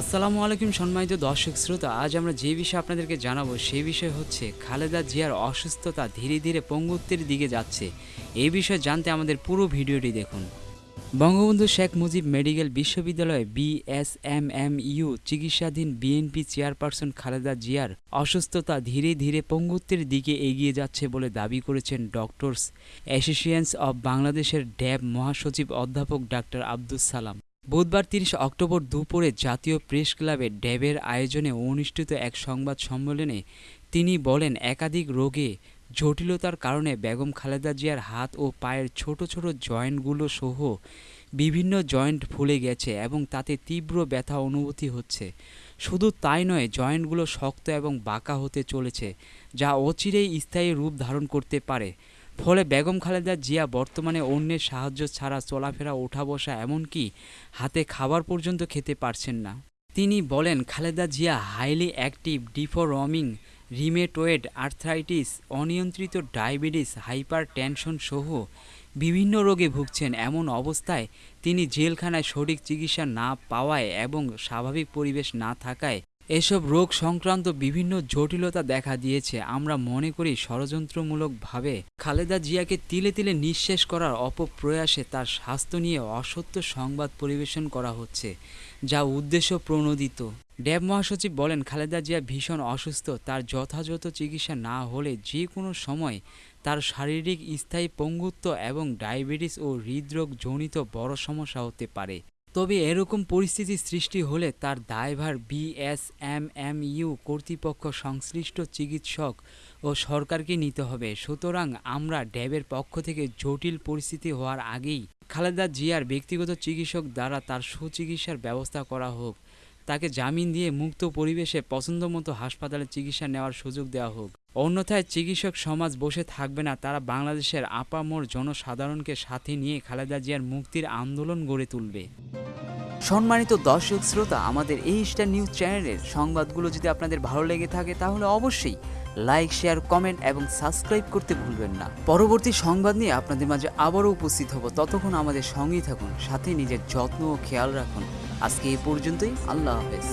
আসসালামু আলাইকুম সম্মানিত দর্শক শ্রোতা, আজ আমরা যে বিষয়ে আপনাদেরকে জানাব সেই বিষয় হচ্ছে খালেদা জিয়ার অসুস্থতা ধীরে ধীরে পঙ্গুত্বের দিকে যাচ্ছে। এই বিষয়ে জানতে আমাদের পুরো ভিডিওটি দেখুন। বঙ্গবন্ধু শেখ মুজিব মেডিকেল বিশ্ববিদ্যালয়ে বিএসএমএমইউ চিকিৎসাধীন বিএনপি চেয়ারপারসন খালেদা জিয়ার অসুস্থতা ধীরে ধীরে পঙ্গুত্বের দিকে এগিয়ে যাচ্ছে বলে দাবি করেছেন ডক্টরস অ্যাসোসিয়েশনস অব বাংলাদেশের ড্যাব মহাসচিব অধ্যাপক ডাক্তার আব্দুস সালাম। বুধবার তিরিশে অক্টোবর দুপুরে জাতীয় প্রেস ক্লাবে ড্যাবের আয়োজনে অনুষ্ঠিত এক সংবাদ সম্মেলনে তিনি বলেন, একাধিক রোগে জটিলতার কারণে বেগম খালেদা জিয়ার হাত ও পায়ের ছোট ছোট জয়েন্টগুলো সহ বিভিন্ন জয়েন্ট ফুলে গেছে এবং তাতে তীব্র ব্যথা অনুভূতি হচ্ছে। শুধু তাই নয়, জয়েন্টগুলো শক্ত এবং বাঁকা হতে চলেছে, যা অচিরেই স্থায়ী রূপ ধারণ করতে পারে। ফলে বেগম খালেদা জিয়া বর্তমানে অন্যের সাহায্য ছাড়া চলাফেরা ওঠা বসা এমনকি হাতে খাবার পর্যন্ত খেতে পারছেন না। তিনি বলেন, Khaleda Zia highly active deforming rheumatoid arthritis, অনিয়ন্ত্রিত ডায়াবেটিস হাইপার টেনশন সহ বিভিন্ন রোগে ভুগছেন। এমন অবস্থায় তিনি জেলখানায় সঠিক চিকিৎসা না পাওয়ায় এবং স্বাভাবিক পরিবেশ না থাকায় এসব রোগ সংক্রান্ত বিভিন্ন জটিলতা দেখা দিয়েছে। আমরা মনে করি ষড়যন্ত্রমূলকভাবে। খালেদা জিয়াকে তিলে তিলে নিঃশেষ করার অপপ্রয়াসে তার স্বাস্থ্য নিয়ে অসত্য সংবাদ পরিবেশন করা হচ্ছে, যা উদ্দেশ্য প্রণোদিত। ড্যাব মহাসচিব বলেন, খালেদা জিয়া ভীষণ অসুস্থ। তার যথাযথ চিকিৎসা না হলে যে কোনো সময় তার শারীরিক স্থায়ী পঙ্গুত্ব এবং ডায়াবেটিস ও হৃদরোগ জনিত বড় সমস্যা হতে পারে। তবে এরকম পরিস্থিতি সৃষ্টি হলে তার দায়ভার বিএসএমএমইউ কর্তৃপক্ষ, সংশ্লিষ্ট চিকিৎসক ও সরকারকে নিতে হবে। সুতরাং আমরা ড্যাবের পক্ষ থেকে জটিল পরিস্থিতি হওয়ার আগেই খালেদা জিয়ার ব্যক্তিগত চিকিৎসক দ্বারা তার সুচিকিৎসার ব্যবস্থা করা হোক। তাকে জামিন দিয়ে মুক্ত পরিবেশে পছন্দমতো হাসপাতালে চিকিৎসা নেওয়ার সুযোগ দেওয়া হোক। অন্যথায় চিকিৎসক সমাজ বসে থাকবে না, তারা বাংলাদেশের আপামর জনসাধারণকে সাথে নিয়ে খালেদা জিয়ার মুক্তির আন্দোলন গড়ে তুলবে। সম্মানিত দর্শক শ্রোতা, আমাদের এই স্টার নিউজ চ্যানেলের সংবাদগুলো যদি আপনাদের ভালো লেগে থাকে, তাহলে অবশ্যই লাইক, শেয়ার, কমেন্ট এবং সাবস্ক্রাইব করতে ভুলবেন না। পরবর্তী সংবাদ নিয়ে আপনাদের মাঝে আবারও উপস্থিত হব। ততক্ষণ আমাদের সঙ্গেই থাকুন, সাথে নিজের যত্ন ও খেয়াল রাখুন। আজকে এই পর্যন্তই, আল্লাহ হাফেজ।